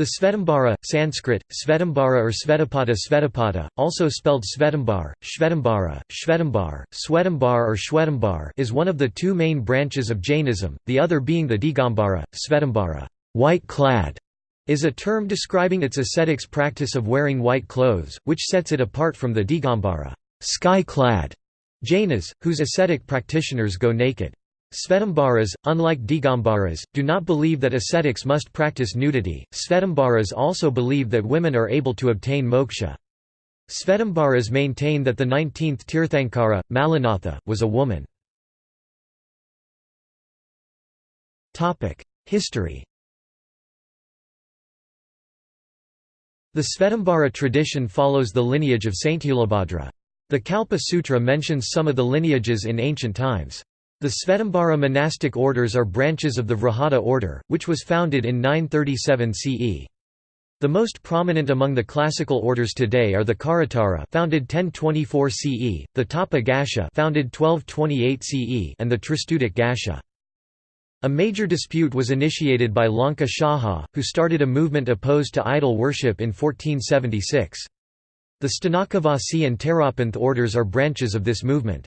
The Svetambara, Sanskrit, Svetambara or Svetapata Svetapata, also spelled Svetambar, Shvetambara, Shvetambar, Swetambar or Shwetambar is one of the two main branches of Jainism, the other being the Digambara, Svetambara white-clad", is a term describing its ascetics practice of wearing white clothes, which sets it apart from the Digambara sky-clad", Jainas, whose ascetic practitioners go naked. Svetambaras, unlike Digambaras, do not believe that ascetics must practice nudity. Svetambaras also believe that women are able to obtain moksha. Svetambaras maintain that the 19th Tirthankara, Mallinatha, was a woman. History The Svetambara tradition follows the lineage of Sthulabhadra. The Kalpa Sutra mentions some of the lineages in ancient times. The Svetambara monastic orders are branches of the Vrihata order, which was founded in 937 CE. The most prominent among the classical orders today are the Kharatara founded 1024 CE, the Tapa Gaccha founded 1228 CE, and the Tristutic Gaccha. A major dispute was initiated by Lonka Shaha, who started a movement opposed to idol worship in 1476. The Sthanakavasi and Terapanth orders are branches of this movement.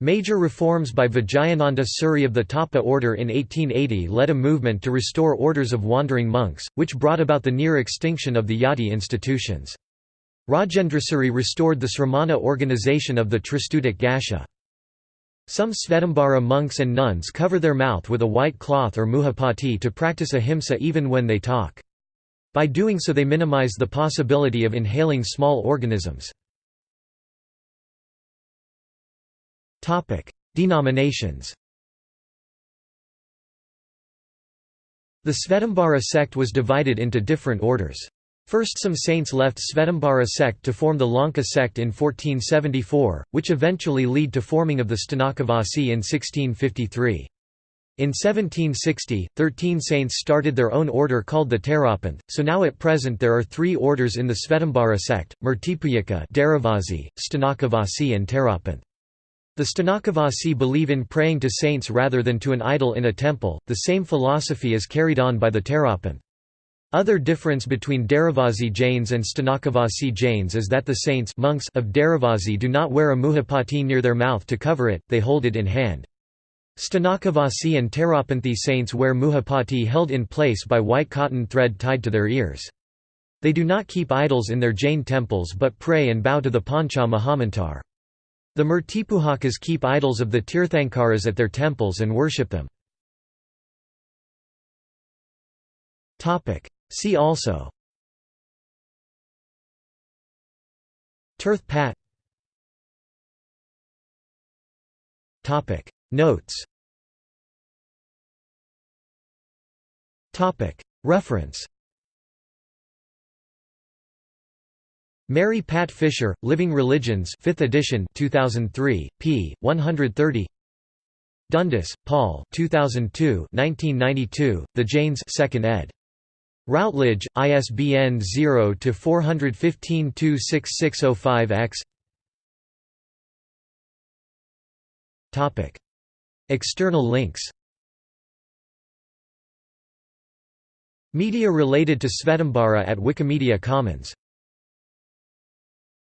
Major reforms by Vijayananda Suri of the Tapa order in 1880 led a movement to restore orders of wandering monks, which brought about the near extinction of the yati institutions. Rajendrasuri restored the Sramana organization of the Tristutic Gaccha. Some Svetambara monks and nuns cover their mouth with a white cloth or muhapati to practice ahimsa even when they talk. By doing so they minimize the possibility of inhaling small organisms. Denominations The Svetambara sect was divided into different orders. First some saints left Svetambara sect to form the Lanka sect in 1474, which eventually lead to forming of the Sthanakavasi in 1653. In 1760, thirteen saints started their own order called the Terapanth, so now at present there are three orders in the Svetambara sect, Murtipujaka Sthanakavasi and Terapanth. The Sthanakavasi believe in praying to saints rather than to an idol in a temple, the same philosophy is carried on by the Terapanth. Other difference between Dheravasi Jains and Sthanakavasi Jains is that the saints monks of Dheravasi do not wear a muhapati near their mouth to cover it, they hold it in hand. Sthanakavasi and Terapanthi saints wear muhapati held in place by white cotton thread tied to their ears. They do not keep idols in their Jain temples but pray and bow to the Pancha Mahamantra. The Murtipujakas keep idols of the Tirthankaras at their temples and worship them. See also. Tirth Pat Notes. Reference Mary Pat Fisher, Living Religions 5th edition 2003, p. 130 Dundas, Paul 2002 1992, The Jains 2nd ed. Routledge, ISBN 0-415-26605-X External links. Media related to Svetambara at Wikimedia Commons